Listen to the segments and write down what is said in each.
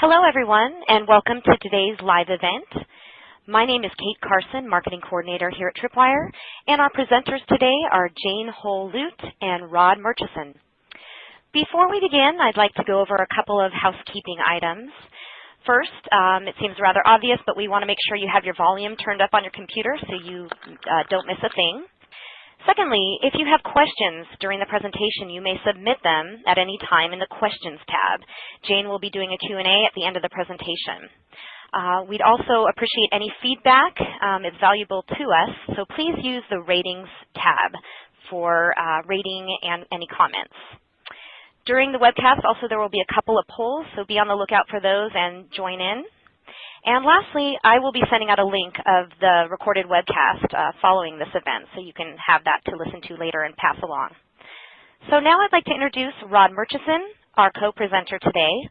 Hello, everyone, and welcome to today's live event. My name is Kate Carson, Marketing Coordinator here at Tripwire, and our presenters today are Jane Holl Lute and Rod Murchison. Before we begin, I'd like to go over a couple of housekeeping items. First, um, it seems rather obvious, but we want to make sure you have your volume turned up on your computer so you uh, don't miss a thing. Secondly, if you have questions during the presentation, you may submit them at any time in the Questions tab. Jane will be doing a Q&A at the end of the presentation. Uh, we'd also appreciate any feedback. Um, it's valuable to us, so please use the Ratings tab for uh, rating and any comments. During the webcast, also there will be a couple of polls, so be on the lookout for those and join in. And lastly, I will be sending out a link of the recorded webcast uh, following this event, so you can have that to listen to later and pass along. So now I'd like to introduce Rod Murchison, our co-presenter today.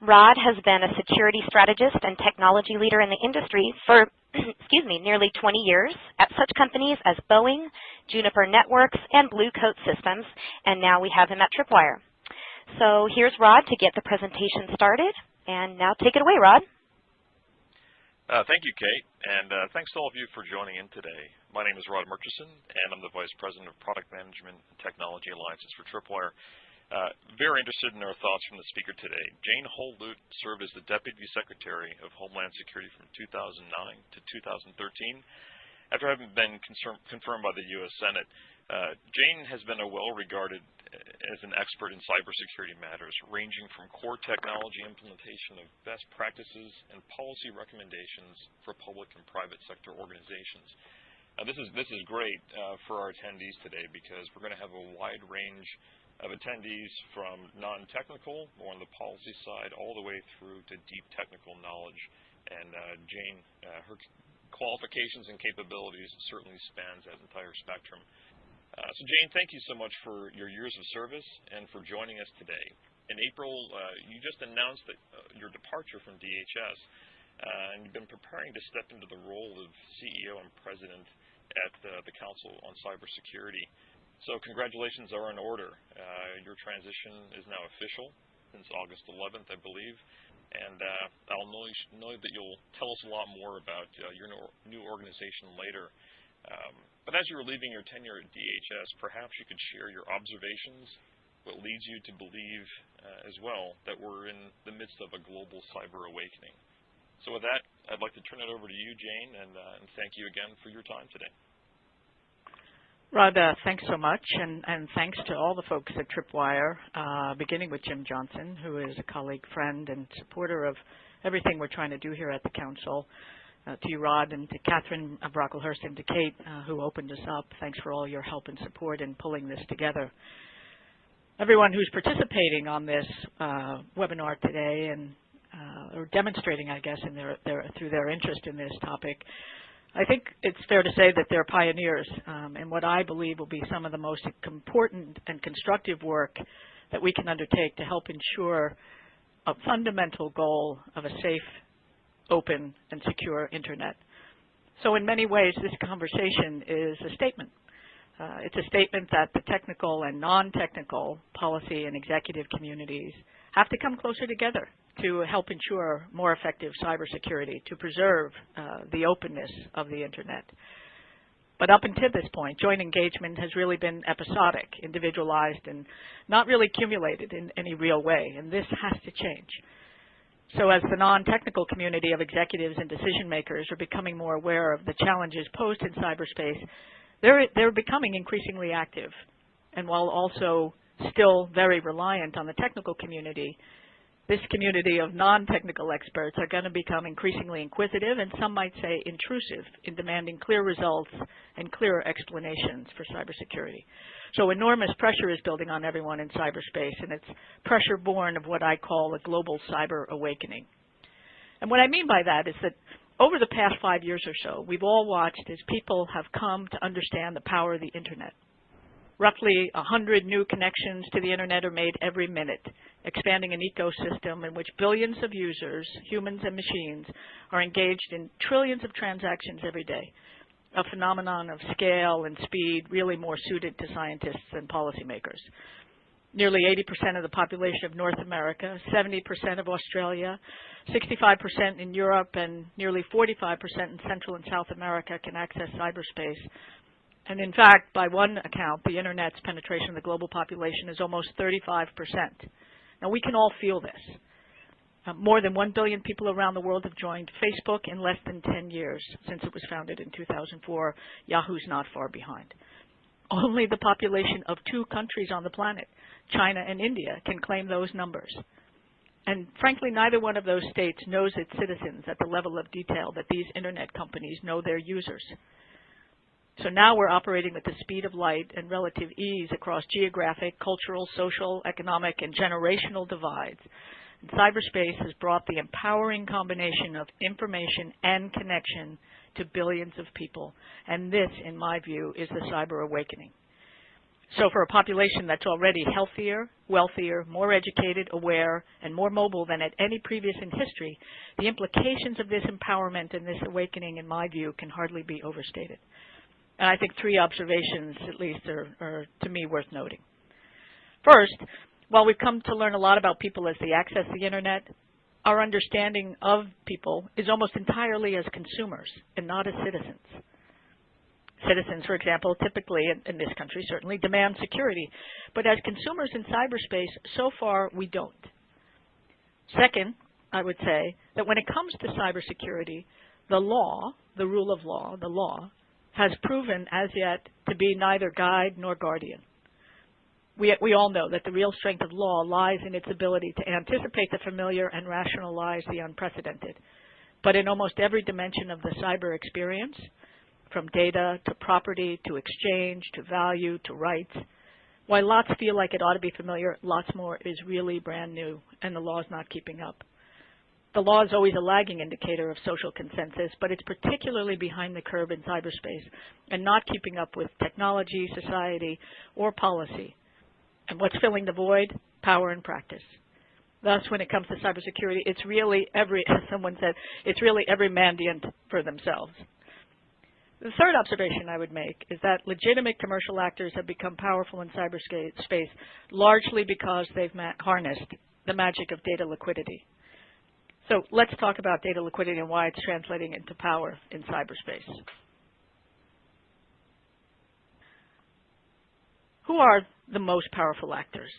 Rod has been a security strategist and technology leader in the industry for excuse me, nearly 20 years at such companies as Boeing, Juniper Networks, and Blue Coat Systems, and now we have him at Tripwire. So here's Rod to get the presentation started, and now take it away, Rod. Uh, thank you, Kate, and uh, thanks to all of you for joining in today. My name is Rod Murchison, and I'm the Vice President of Product Management and Technology Alliances for Tripwire. Uh, very interested in our thoughts from the speaker today. Jane Holl Lute served as the Deputy Secretary of Homeland Security from 2009 to 2013. After having been confirmed by the U.S. Senate, uh, Jane has been a well-regarded as an expert in cybersecurity matters, ranging from core technology implementation of best practices and policy recommendations for public and private sector organizations. Now, this is this is great uh, for our attendees today because we're going to have a wide range of attendees from non-technical, more on the policy side, all the way through to deep technical knowledge. And uh, Jane, uh, her qualifications and capabilities certainly spans that entire spectrum. Uh, so Jane, thank you so much for your years of service and for joining us today. In April, uh, you just announced that, uh, your departure from DHS, uh, and you've been preparing to step into the role of CEO and president at uh, the Council on Cybersecurity. So congratulations are in order. Uh, your transition is now official since August 11th, I believe. And I'll know, know, that you'll tell us a lot more about your new organization later. Um, but as you were leaving your tenure at DHS, perhaps you could share your observations, what leads you to believe uh, as well that we're in the midst of a global cyber awakening. So with that, I'd like to turn it over to you, Jane, and, uh, and thank you again for your time today. Rod, uh, thanks so much, and, and, thanks to all the folks at Tripwire, uh, beginning with Jim Johnson, who is a colleague, friend, and supporter of everything we're trying to do here at the Council to you, Rod, and to Catherine of Brocklehurst and to Kate, uh, who opened us up. Thanks for all your help and support in pulling this together. Everyone who's participating on this uh, webinar today and uh, or demonstrating, I guess, in their, their, through their interest in this topic, I think it's fair to say that they're pioneers um, in what I believe will be some of the most important and constructive work that we can undertake to help ensure a fundamental goal of a safe open and secure internet. So in many ways, this conversation is a statement. Uh, it's a statement that the technical and non-technical policy and executive communities have to come closer together to help ensure more effective cybersecurity, to preserve uh, the openness of the internet. But up until this point, joint engagement has really been episodic, individualized, and not really accumulated in any real way, and this has to change. So as the non-technical community of executives and decision makers are becoming more aware of the challenges posed in cyberspace, they're, they're becoming increasingly active. And while also still very reliant on the technical community, this community of non-technical experts are going to become increasingly inquisitive and some might say intrusive in demanding clear results and clearer explanations for cybersecurity. So enormous pressure is building on everyone in cyberspace, and it's pressure born of what I call a global cyber awakening. And what I mean by that is that over the past five years or so, we've all watched as people have come to understand the power of the Internet. Roughly 100 new connections to the Internet are made every minute, expanding an ecosystem in which billions of users, humans and machines, are engaged in trillions of transactions every day a phenomenon of scale and speed really more suited to scientists and policymakers. nearly 80% of the population of North America, 70% of Australia, 65% in Europe, and nearly 45% in Central and South America can access cyberspace. And in fact, by one account, the Internet's penetration of the global population is almost 35%. Now, we can all feel this. Uh, more than 1 billion people around the world have joined Facebook in less than 10 years since it was founded in 2004. Yahoo's not far behind. Only the population of two countries on the planet, China and India, can claim those numbers. And frankly, neither one of those states knows its citizens at the level of detail that these internet companies know their users. So now we're operating with the speed of light and relative ease across geographic, cultural, social, economic, and generational divides. Cyberspace has brought the empowering combination of information and connection to billions of people. And this, in my view, is the cyber awakening. So for a population that's already healthier, wealthier, more educated, aware, and more mobile than at any previous in history, the implications of this empowerment and this awakening, in my view, can hardly be overstated. And I think three observations, at least, are, are to me worth noting. First, while we've come to learn a lot about people as they access the internet, our understanding of people is almost entirely as consumers and not as citizens. Citizens, for example, typically in, this country certainly demand security, but as consumers in cyberspace, so far we don't. Second, I would say that when it comes to cybersecurity, the law, the rule of law, the law, has proven as yet to be neither guide nor guardian. We, we all know that the real strength of law lies in its ability to anticipate the familiar and rationalize the unprecedented. But in almost every dimension of the cyber experience, from data to property to exchange to value to rights, while lots feel like it ought to be familiar, lots more is really brand new, and the law is not keeping up. The law is always a lagging indicator of social consensus, but it's particularly behind the curve in cyberspace and not keeping up with technology, society, or policy. And what's filling the void? Power and practice. Thus, when it comes to cybersecurity, it's really every, as someone said, it's really every mandiant for themselves. The third observation I would make is that legitimate commercial actors have become powerful in cyberspace largely because they've harnessed the magic of data liquidity. So let's talk about data liquidity and why it's translating into power in cyberspace. Who are the most powerful actors?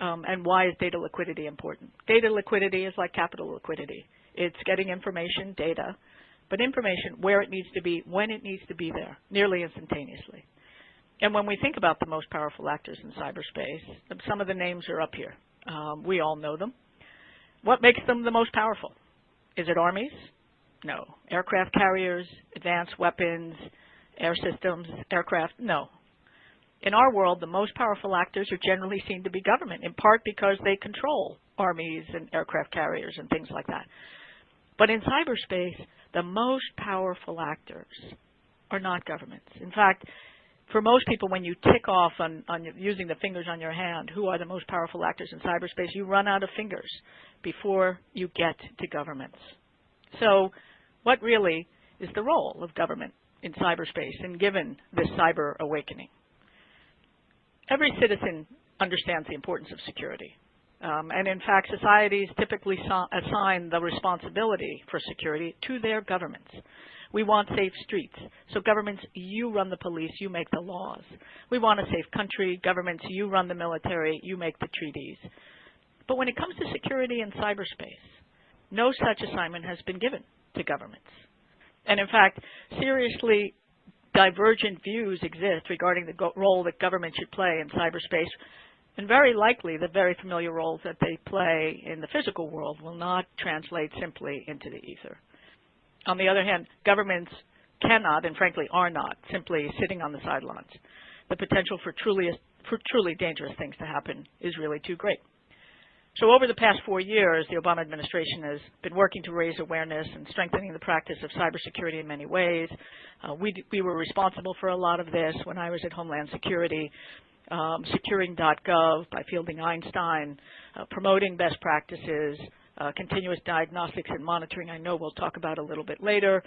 Um, and why is data liquidity important? Data liquidity is like capital liquidity. It's getting information, data, but information where it needs to be, when it needs to be there, nearly instantaneously. And when we think about the most powerful actors in cyberspace, some of the names are up here. Um, we all know them. What makes them the most powerful? Is it armies? No. Aircraft carriers, advanced weapons, air systems, aircraft? No. In our world, the most powerful actors are generally seen to be government, in part because they control armies and aircraft carriers and things like that. But in cyberspace, the most powerful actors are not governments. In fact, for most people, when you tick off on, on using the fingers on your hand, who are the most powerful actors in cyberspace, you run out of fingers before you get to governments. So what really is the role of government in cyberspace and given this cyber awakening? Every citizen understands the importance of security. Um, and in fact, societies typically assign the responsibility for security to their governments. We want safe streets. So governments, you run the police, you make the laws. We want a safe country. Governments, you run the military, you make the treaties. But when it comes to security in cyberspace, no such assignment has been given to governments. And in fact, seriously divergent views exist regarding the role that government should play in cyberspace. And very likely the very familiar roles that they play in the physical world will not translate simply into the ether. On the other hand, governments cannot, and frankly are not, simply sitting on the sidelines. The potential for truly, for truly dangerous things to happen is really too great. So over the past four years, the Obama administration has been working to raise awareness and strengthening the practice of cybersecurity in many ways. Uh, we, we were responsible for a lot of this when I was at Homeland Security, um, securing.gov by Fielding Einstein, uh, promoting best practices, uh, continuous diagnostics and monitoring, I know we'll talk about a little bit later,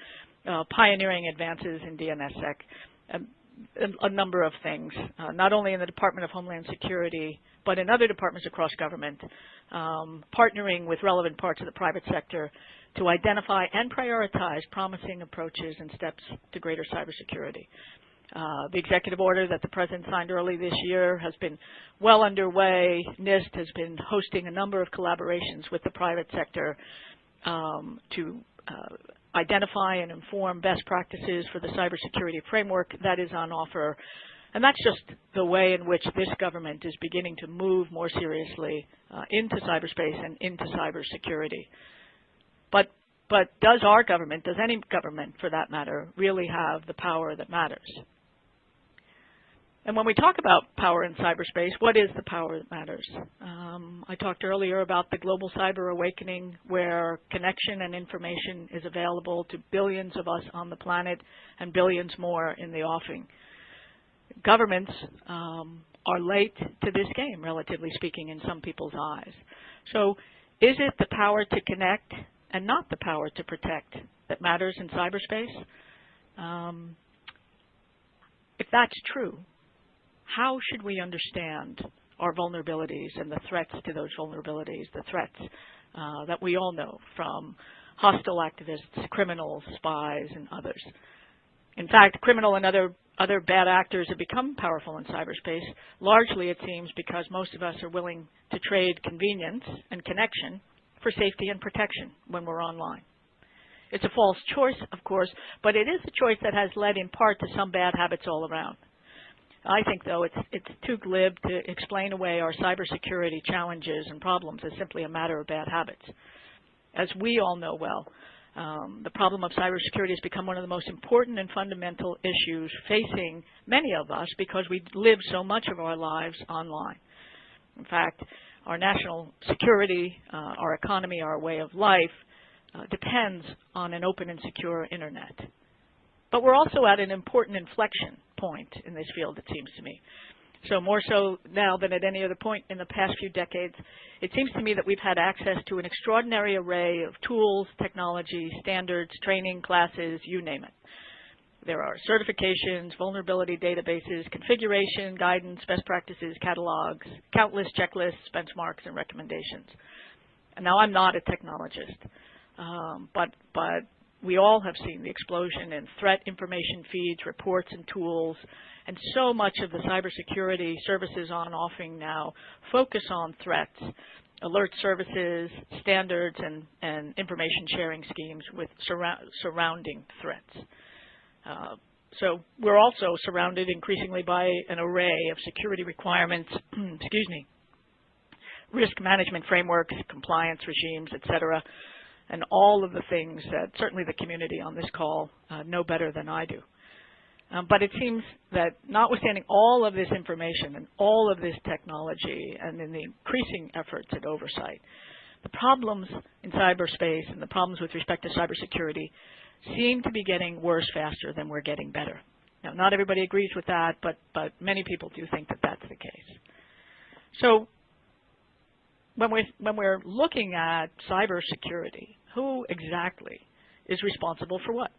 uh, pioneering advances in DNSSEC. Um, a, a number of things, uh, not only in the Department of Homeland Security, but in other departments across government, um, partnering with relevant parts of the private sector to identify and prioritize promising approaches and steps to greater cybersecurity. Uh, the executive order that the President signed early this year has been well underway. NIST has been hosting a number of collaborations with the private sector um, to uh, identify and inform best practices for the cybersecurity framework that is on offer. And that's just the way in which this government is beginning to move more seriously uh, into cyberspace and into cybersecurity. But, but does our government, does any government for that matter, really have the power that matters? And when we talk about power in cyberspace, what is the power that matters? Um, I talked earlier about the global cyber awakening where connection and information is available to billions of us on the planet and billions more in the offing. Governments um, are late to this game, relatively speaking, in some people's eyes. So is it the power to connect and not the power to protect that matters in cyberspace? Um, if that's true, how should we understand our vulnerabilities and the threats to those vulnerabilities, the threats uh, that we all know from hostile activists, criminals, spies, and others. In fact, criminal and other other bad actors have become powerful in cyberspace, largely it seems because most of us are willing to trade convenience and connection for safety and protection when we're online. It's a false choice, of course, but it is a choice that has led in part to some bad habits all around. I think, though, it's, it's too glib to explain away our cybersecurity challenges and problems as simply a matter of bad habits. As we all know well, um, the problem of cybersecurity has become one of the most important and fundamental issues facing many of us because we live so much of our lives online. In fact, our national security, uh, our economy, our way of life uh, depends on an open and secure internet. But we're also at an important inflection point in this field, it seems to me. So more so now than at any other point in the past few decades, it seems to me that we've had access to an extraordinary array of tools, technology, standards, training, classes, you name it. There are certifications, vulnerability databases, configuration, guidance, best practices, catalogs, countless checklists, benchmarks, and recommendations. And now I'm not a technologist, um, but, but we all have seen the explosion in threat information feeds, reports, and tools, and so much of the cybersecurity services on offering now focus on threats, alert services, standards, and, and information sharing schemes with surra surrounding threats. Uh, so we're also surrounded increasingly by an array of security requirements, excuse me, risk management frameworks, compliance regimes, et cetera, and all of the things that certainly the community on this call uh, know better than I do. Um, but it seems that notwithstanding all of this information and all of this technology and in the increasing efforts at oversight, the problems in cyberspace and the problems with respect to cybersecurity seem to be getting worse faster than we're getting better. Now, not everybody agrees with that, but, but many people do think that that's the case. So when we're, when we're looking at cybersecurity, who exactly is responsible for what?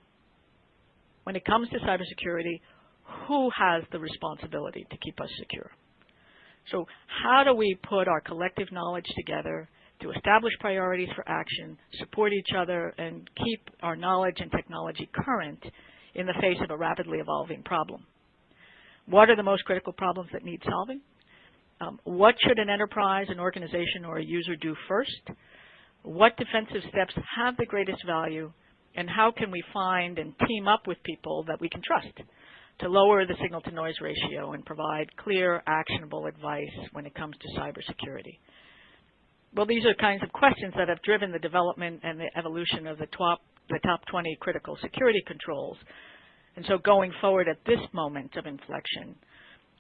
When it comes to cybersecurity, who has the responsibility to keep us secure? So how do we put our collective knowledge together to establish priorities for action, support each other, and keep our knowledge and technology current in the face of a rapidly evolving problem? What are the most critical problems that need solving? Um, what should an enterprise, an organization, or a user do first? What defensive steps have the greatest value? And how can we find and team up with people that we can trust to lower the signal-to-noise ratio and provide clear, actionable advice when it comes to cybersecurity? Well, these are kinds of questions that have driven the development and the evolution of the top, the top 20 critical security controls. And so going forward at this moment of inflection,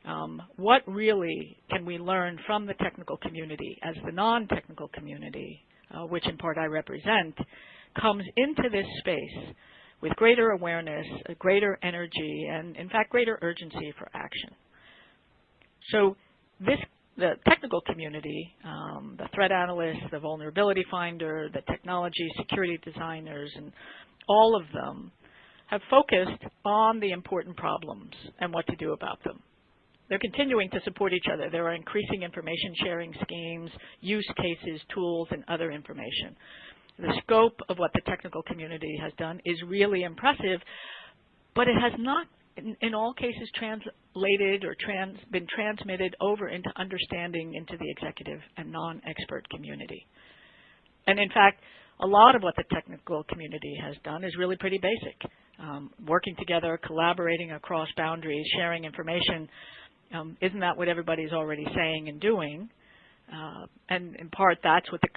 um, what really can we learn from the technical community as the non-technical community, uh, which in part I represent, comes into this space with greater awareness, greater energy, and in fact greater urgency for action. So this, the technical community, um, the threat analysts, the vulnerability finder, the technology security designers, and all of them have focused on the important problems and what to do about them. They're continuing to support each other. There are increasing information sharing schemes, use cases, tools, and other information. The scope of what the technical community has done is really impressive, but it has not in, in all cases translated or trans, been transmitted over into understanding into the executive and non-expert community. And in fact, a lot of what the technical community has done is really pretty basic. Um, working together, collaborating across boundaries, sharing information. Um, isn't that what everybody's already saying and doing? Uh, and in part, that's what the,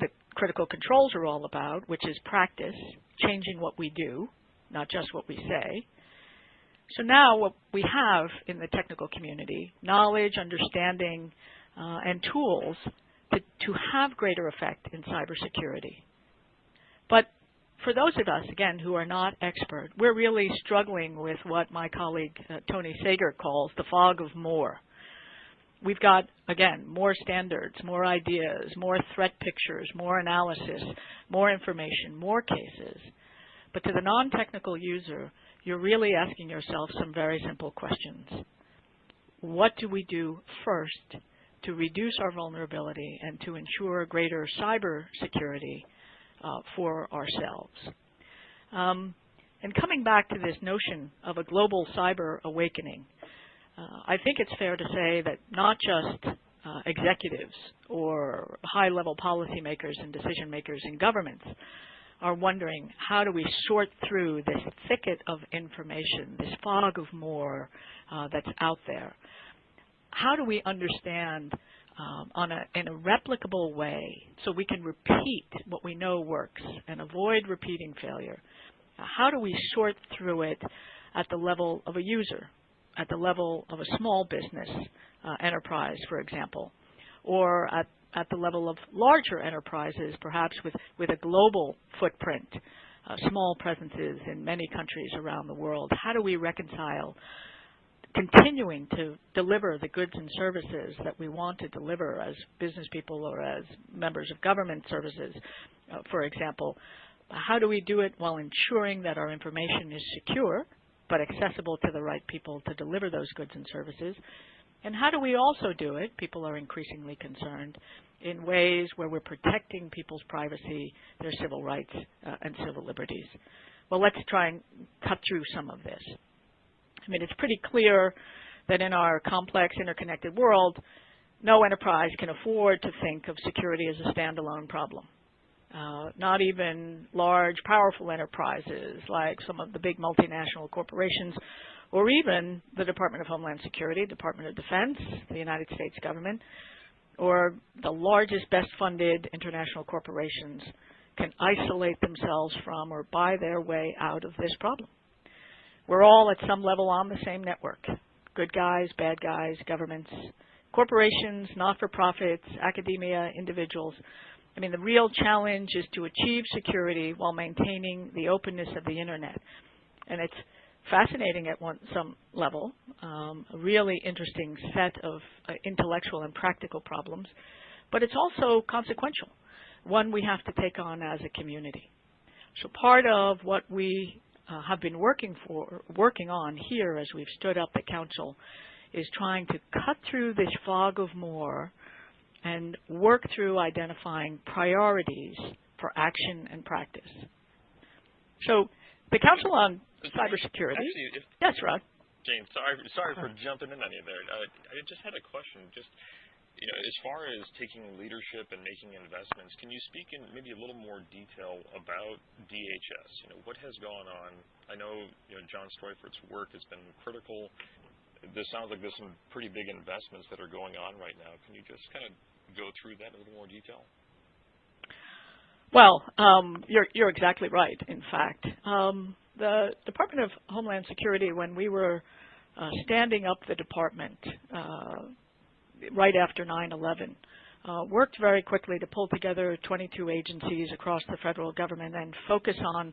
the critical controls are all about, which is practice, changing what we do, not just what we say. So now what we have in the technical community, knowledge, understanding, uh, and tools to, to have greater effect in cybersecurity. But for those of us, again, who are not expert, we're really struggling with what my colleague uh, Tony Sager calls the fog of more. We've got, again, more standards, more ideas, more threat pictures, more analysis, more information, more cases. But to the non-technical user, you're really asking yourself some very simple questions. What do we do first to reduce our vulnerability and to ensure greater cyber security uh, for ourselves? Um, and coming back to this notion of a global cyber awakening, uh, I think it's fair to say that not just uh, executives or high-level policymakers and decision makers in governments are wondering how do we sort through this thicket of information, this fog of more uh, that's out there. How do we understand um, on a, in a replicable way so we can repeat what we know works and avoid repeating failure? How do we sort through it at the level of a user, at the level of a small business uh, enterprise, for example, or at at the level of larger enterprises, perhaps with, with a global footprint, uh, small presences in many countries around the world. How do we reconcile continuing to deliver the goods and services that we want to deliver as business people or as members of government services, uh, for example? How do we do it while ensuring that our information is secure but accessible to the right people to deliver those goods and services? And how do we also do it? People are increasingly concerned in ways where we're protecting people's privacy, their civil rights, uh, and civil liberties. Well, let's try and cut through some of this. I mean, it's pretty clear that in our complex, interconnected world, no enterprise can afford to think of security as a standalone problem. Uh, not even large, powerful enterprises like some of the big multinational corporations, or even the Department of Homeland Security, Department of Defense, the United States government, or the largest, best funded international corporations can isolate themselves from or buy their way out of this problem. We're all at some level on the same network. Good guys, bad guys, governments, corporations, not-for-profits, academia, individuals. I mean, the real challenge is to achieve security while maintaining the openness of the Internet. And it's fascinating at one, some level, um, a really interesting set of uh, intellectual and practical problems, but it's also consequential, one we have to take on as a community. So part of what we uh, have been working for, working on here as we've stood up the council is trying to cut through this fog of more and work through identifying priorities for action and practice. So the Council on cybersecurity. Actually, if, yes, Rod. Jane, sorry, sorry for jumping in on you there. Uh, I just had a question. Just you know, as far as taking leadership and making investments, can you speak in maybe a little more detail about DHS? You know, what has gone on? I know, you know, John Streufert's work has been critical. This sounds like there's some pretty big investments that are going on right now. Can you just kind of go through that in a little more detail? Well, um, you're, you're exactly right, in fact. Um, the Department of Homeland Security, when we were uh, standing up the department uh, right after 9/11, uh, worked very quickly to pull together 22 agencies across the federal government and focus on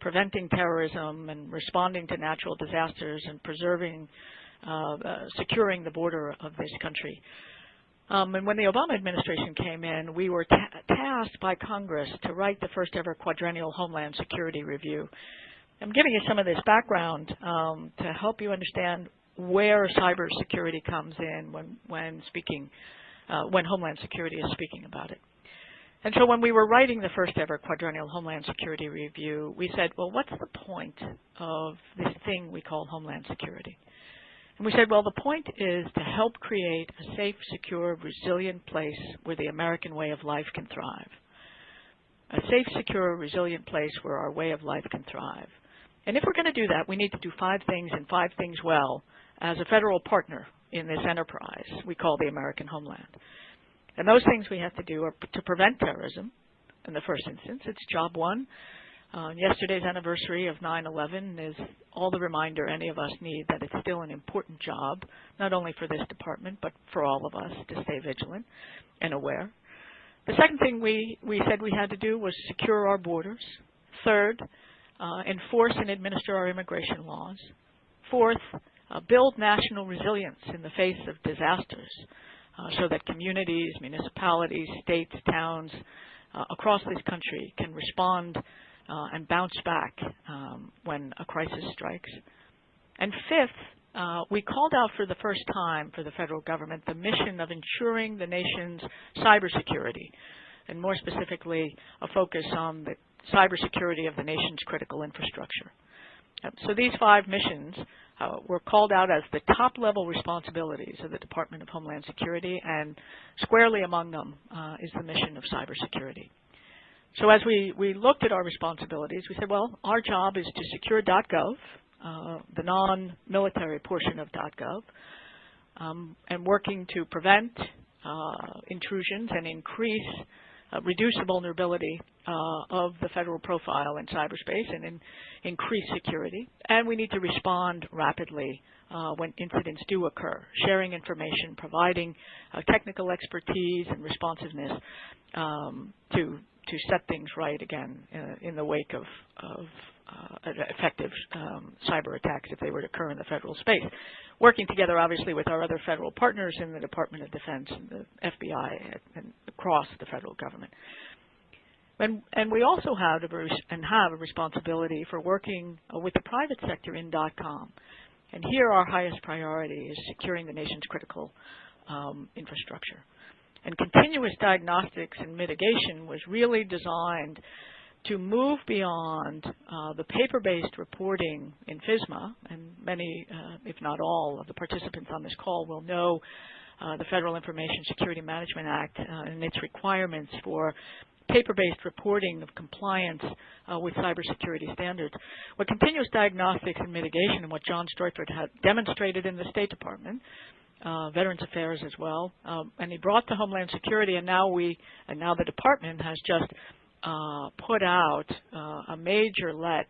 preventing terrorism and responding to natural disasters and preserving, uh, uh, securing the border of this country. Um, and when the Obama administration came in, we were ta tasked by Congress to write the first ever quadrennial Homeland Security Review I'm giving you some of this background um, to help you understand where cybersecurity comes in when, when speaking, uh, when Homeland Security is speaking about it. And so when we were writing the first ever quadrennial Homeland Security Review, we said, well, what's the point of this thing we call Homeland Security? And we said, well, the point is to help create a safe, secure, resilient place where the American way of life can thrive. A safe, secure, resilient place where our way of life can thrive. And if we're going to do that, we need to do five things and five things well as a federal partner in this enterprise we call the American homeland. And those things we have to do are to prevent terrorism in the first instance. It's job one. Uh, yesterday's anniversary of 9-11 is all the reminder any of us need that it's still an important job, not only for this department, but for all of us to stay vigilant and aware. The second thing we, we said we had to do was secure our borders. Third, uh, enforce and administer our immigration laws. Fourth, uh, build national resilience in the face of disasters uh, so that communities, municipalities, states, towns uh, across this country can respond uh, and bounce back um, when a crisis strikes. And fifth, uh, we called out for the first time for the federal government the mission of ensuring the nation's cybersecurity, and more specifically, a focus on the cybersecurity of the nation's critical infrastructure. So these five missions uh, were called out as the top-level responsibilities of the Department of Homeland Security, and squarely among them uh, is the mission of cybersecurity. So as we, we looked at our responsibilities, we said, well, our job is to secure .gov, uh, the non-military portion of .gov, um, and working to prevent uh, intrusions and increase, reduce the vulnerability uh, of the federal profile in cyberspace and in, increase security. And we need to respond rapidly uh, when incidents do occur, sharing information, providing uh, technical expertise and responsiveness um, to to set things right again uh, in the wake of, of uh, effective um, cyber attacks if they were to occur in the federal space. Working together, obviously, with our other federal partners in the Department of Defense and the FBI and across the federal government. And, and we also have a, and have a responsibility for working uh, with the private sector in .com. And here our highest priority is securing the nation's critical um, infrastructure. And continuous diagnostics and mitigation was really designed to move beyond uh, the paper-based reporting in FISMA, and many, uh, if not all, of the participants on this call will know uh, the Federal Information Security Management Act uh, and its requirements for paper-based reporting of compliance uh, with cybersecurity standards. What continuous diagnostics and mitigation and what John Streufert had demonstrated in the State Department, uh, Veterans Affairs as well, um, and he brought to Homeland Security, and now we, and now the department has just uh, put out uh, a major let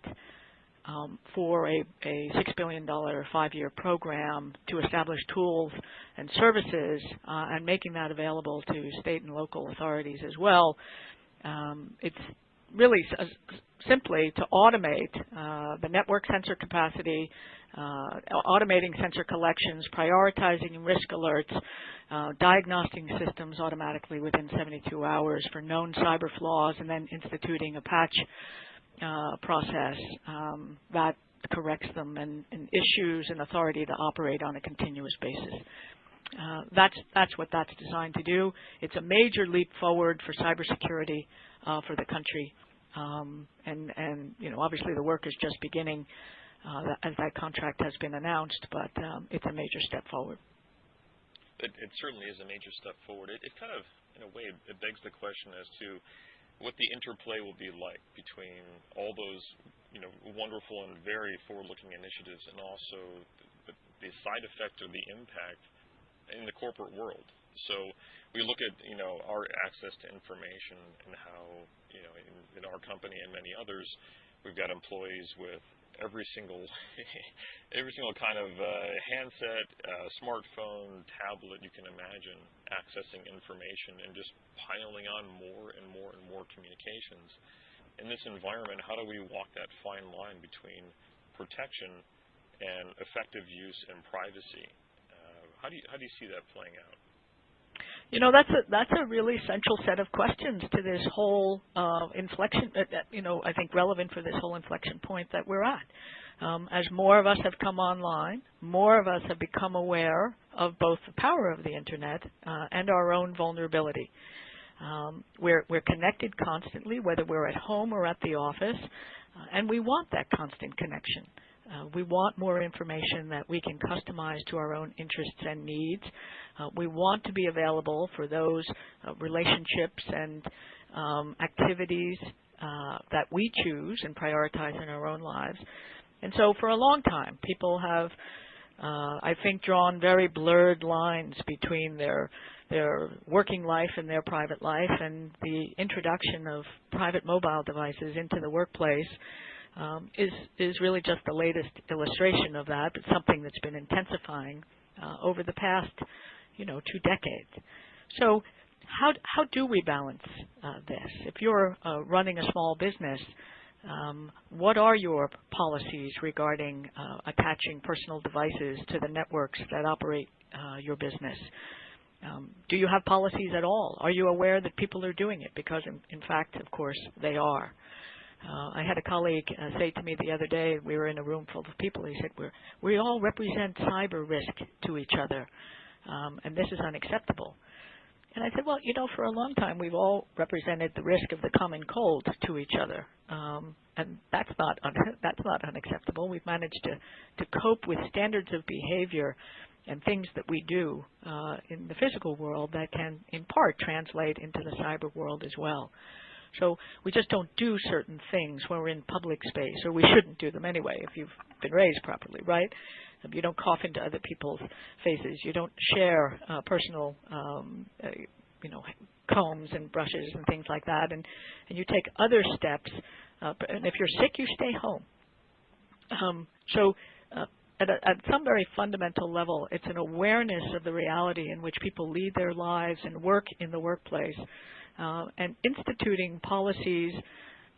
um, for a, a $6 billion five-year program to establish tools and services uh, and making that available to state and local authorities as well. Um, it's really simply to automate uh, the network sensor capacity, uh, automating sensor collections, prioritizing risk alerts, uh, diagnosing systems automatically within 72 hours for known cyber flaws, and then instituting a patch uh, process um, that corrects them and, and issues an authority to operate on a continuous basis. Uh, that's that's what that's designed to do. It's a major leap forward for cybersecurity uh, for the country, um, and and you know obviously the work is just beginning uh, as that contract has been announced, but um, it's a major step forward. It, certainly is a major step forward. It, kind of, in a way, it begs the question as to what the interplay will be like between all those, you know, wonderful and very forward-looking initiatives, and also the, side effect or the impact in the corporate world. So we look at you know our access to information and how you know in our company and many others, we've got employees with every single every single kind of uh, handset, uh, smartphone, tablet you can imagine accessing information and just piling on more and more and more communications. In this environment, how do we walk that fine line between protection and effective use and privacy? how do you how do you see that playing out? You know, that's a that's a really central set of questions to this whole uh, inflection. Uh, you know, I think relevant for this whole inflection point that we're at. Um, as more of us have come online, more of us have become aware of both the power of the internet uh, and our own vulnerability. Um, we're, we're connected constantly, whether we're at home or at the office, uh, and we want that constant connection. Uh, we want more information that we can customize to our own interests and needs. Uh, we want to be available for those uh, relationships and um, activities uh, that we choose and prioritize in our own lives. And so for a long time, people have, uh, I think, drawn very blurred lines between their their working life and their private life, and the introduction of private mobile devices into the workplace um, is is really just the latest illustration of that, but something that's been intensifying uh, over the past, you know, two decades. So, how how do we balance uh, this? If you're uh, running a small business, um, what are your policies regarding uh, attaching personal devices to the networks that operate uh, your business? Um, do you have policies at all? Are you aware that people are doing it? Because, in, in fact, of course, they are. Uh, I had a colleague uh, say to me the other day, we were in a room full of people, he said, We're, we all represent cyber risk to each other, um, and this is unacceptable. And I said, well, you know, for a long time we've all represented the risk of the common cold to each other, um, and that's not that's not unacceptable. We've managed to to cope with standards of behavior and things that we do uh, in the physical world that can, in part, translate into the cyber world as well. So we just don't do certain things when we're in public space, or we shouldn't do them anyway if you've been raised properly, right? You don't cough into other people's faces. You don't share uh, personal, um, uh, you know, combs and brushes and things like that. And, and you take other steps. Uh, and if you're sick, you stay home. Um, so uh, at, a, at, some very fundamental level, it's an awareness of the reality in which people lead their lives and work in the workplace uh, and instituting policies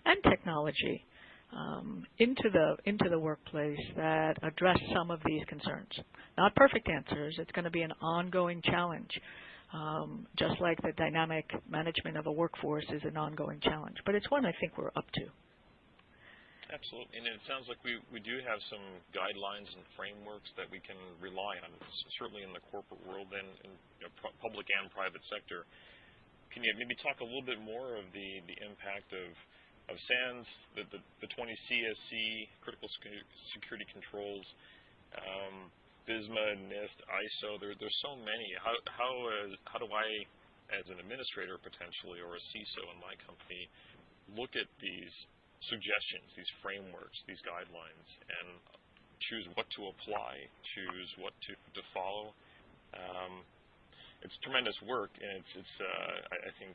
and technology um, into the into the workplace that address some of these concerns. Not perfect answers. It's going to be an ongoing challenge, um, just like the dynamic management of a workforce is an ongoing challenge. But it's one I think we're up to. Absolutely, and it sounds like we, we do have some guidelines and frameworks that we can rely on, certainly in the corporate world and in you know, public and private sector. Can you maybe talk a little bit more of the, the impact of, of SANS, the, the, the 20 CSC, critical security controls, um, FISMA, NIST, ISO, there, there's so many. How, how, uh, how do I, as an administrator potentially, or a CISO in my company, look at these suggestions, these frameworks, these guidelines, and choose what to apply, choose what to, to follow? It's tremendous work, and it's, it's uh, I, think,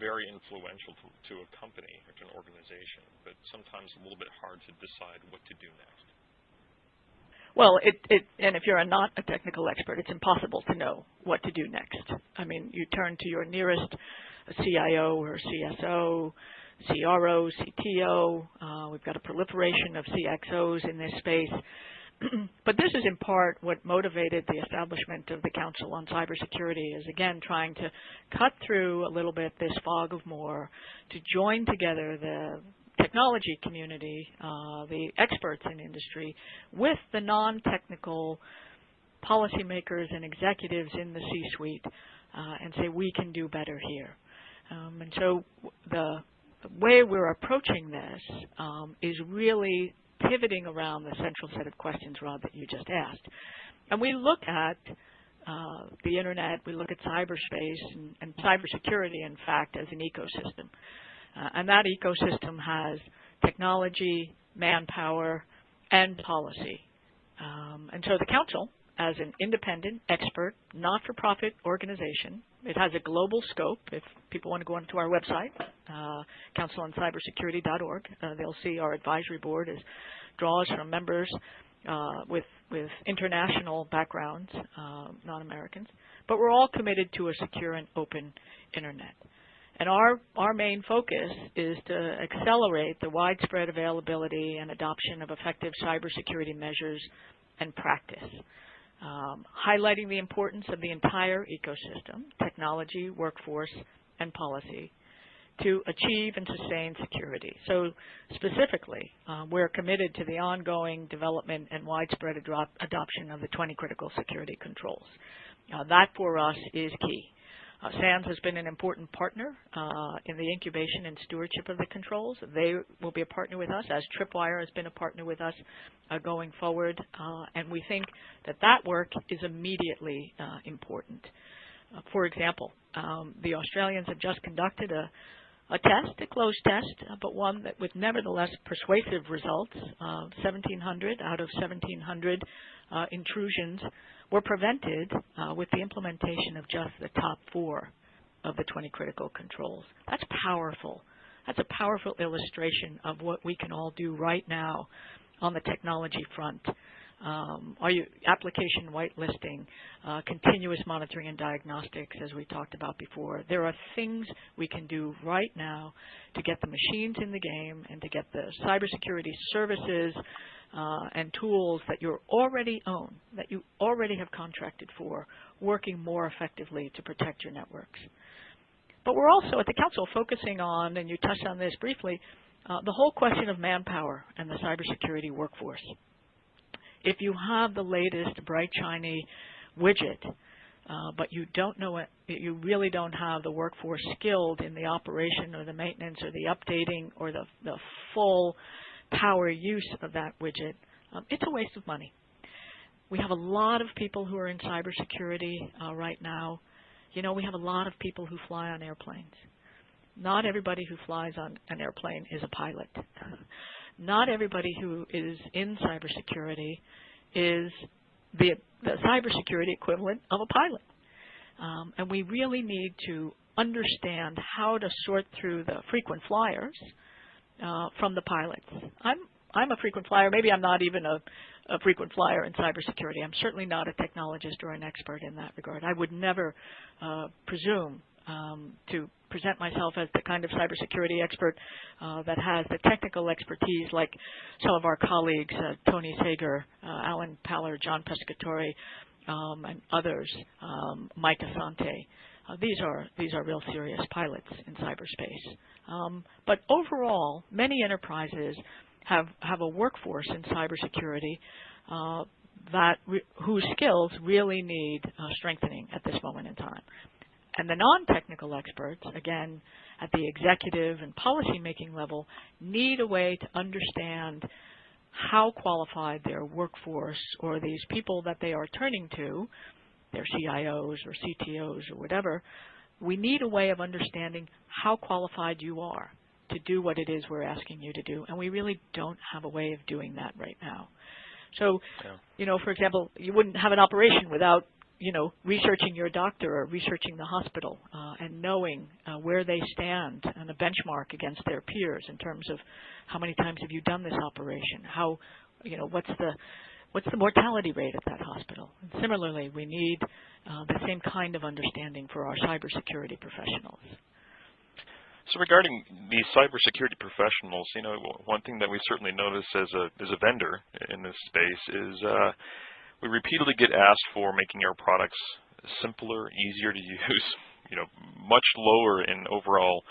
very influential to, to a company or to an organization, but sometimes a little bit hard to decide what to do next. Well, it, it, and if you're not a technical expert, it's impossible to know what to do next. I mean, you turn to your nearest CIO or CSO, CRO, CTO. Uh, we've got a proliferation of CXOs in this space. but this is in part what motivated the establishment of the Council on Cybersecurity is again trying to cut through a little bit this fog of more to join together the technology community, uh, the experts in industry, with the non-technical policymakers and executives in the C-suite uh, and say we can do better here. Um, and so the, way we're approaching this um, is really pivoting around the central set of questions, Rod, that you just asked. And we look at uh, the internet, we look at cyberspace and, and cybersecurity, in fact, as an ecosystem. Uh, and that ecosystem has technology, manpower, and policy. Um, and so the Council, as an independent, expert, not-for-profit organization, it has a global scope. If people want to go onto our website, uh, counciloncybersecurity.org, uh, they'll see our advisory board is draws from members uh, with with international backgrounds, uh, non-Americans. But we're all committed to a secure and open internet. And our, our main focus is to accelerate the widespread availability and adoption of effective cybersecurity measures and practice. Um, highlighting the importance of the entire ecosystem, technology, workforce, and policy, to achieve and sustain security. So specifically, uh, we're committed to the ongoing development and widespread adoption of the 20 critical security controls. Uh, that for us is key. Uh, SANS has been an important partner uh, in the incubation and stewardship of the controls. They will be a partner with us, as Tripwire has been a partner with us uh, going forward, uh, and we think that that work is immediately uh, important. Uh, for example, um, the Australians have just conducted a, a test, a closed test, but one that with nevertheless persuasive results. 1,700 out of 1,700 intrusions were prevented uh, with the implementation of just the top four of the 20 critical controls. That's powerful. That's a powerful illustration of what we can all do right now on the technology front. Um, are you application whitelisting, uh, continuous monitoring and diagnostics, as we talked about before. There are things we can do right now to get the machines in the game and to get the cybersecurity services uh, and tools that you already own, that you already have contracted for, working more effectively to protect your networks. But we're also at the Council focusing on, and you touched on this briefly, uh, the whole question of manpower and the cybersecurity workforce. If you have the latest bright, shiny widget, uh, but you don't know it, you really don't have the workforce skilled in the operation or the maintenance or the updating or the, the full power use of that widget, um, it's a waste of money. We have a lot of people who are in cybersecurity uh, right now. You know, we have a lot of people who fly on airplanes. Not everybody who flies on an airplane is a pilot. Not everybody who is in cybersecurity is the, the cybersecurity equivalent of a pilot. Um, and we really need to understand how to sort through the frequent flyers uh, from the pilots. I'm I'm a frequent flyer. Maybe I'm not even a, a frequent flyer in cybersecurity. I'm certainly not a technologist or an expert in that regard. I would never uh, presume um, to present myself as the kind of cybersecurity expert uh, that has the technical expertise like some of our colleagues, uh, Tony Sager, uh, Alan Paller, John Pescatore, um, and others, um, Mike Assante. Uh, these are these are real serious pilots in cyberspace. Um, but overall, many enterprises have have a workforce in cybersecurity uh, that whose skills really need uh, strengthening at this moment in time. And the non-technical experts, again, at the executive and policy-making level, need a way to understand how qualified their workforce or these people that they are turning to their CIOs or CTOs or whatever, we need a way of understanding how qualified you are to do what it is we're asking you to do, and we really don't have a way of doing that right now. So, yeah. you know, for example, you wouldn't have an operation without, you know, researching your doctor or researching the hospital uh, and knowing uh, where they stand and a benchmark against their peers in terms of how many times have you done this operation, how, you know, what's the what's the mortality rate at that hospital? And similarly, we need uh, the same kind of understanding for our cybersecurity professionals. So regarding these cybersecurity professionals, you know, one thing that we certainly notice as a as a vendor in this space is uh, we repeatedly get asked for making our products simpler, easier to use, you know, much lower in overall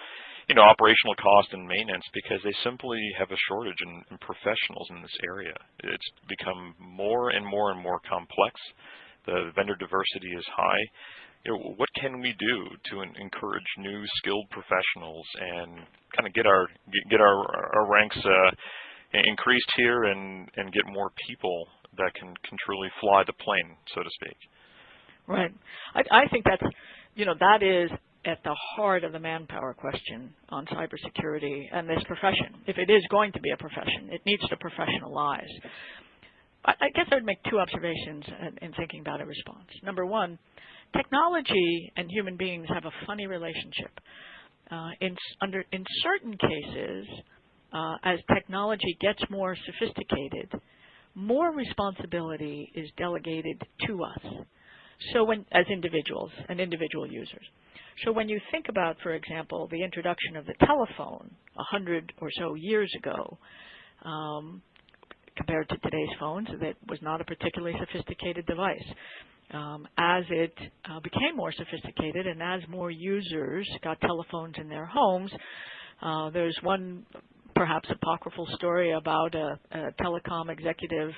you know, operational cost and maintenance because they simply have a shortage in, in professionals in this area. It's become more and more and more complex. The vendor diversity is high. You know, what can we do to encourage new skilled professionals and kind of get our get our our ranks uh, increased here and and get more people that can can truly fly the plane, so to speak. Right. I, I think that's you know that is at the heart of the manpower question on cybersecurity and this profession. If it is going to be a profession, it needs to professionalize. I guess I would make two observations in thinking about a response. Number one, technology and human beings have a funny relationship. Uh, in, under, in certain cases, uh, as technology gets more sophisticated, more responsibility is delegated to us. So when, as individuals and individual users. So when you think about, for example, the introduction of the telephone a hundred or so years ago, um, compared to today's phones, that was not a particularly sophisticated device. Um, as it uh, became more sophisticated and as more users got telephones in their homes, uh, there's one perhaps apocryphal story about a, a telecom executive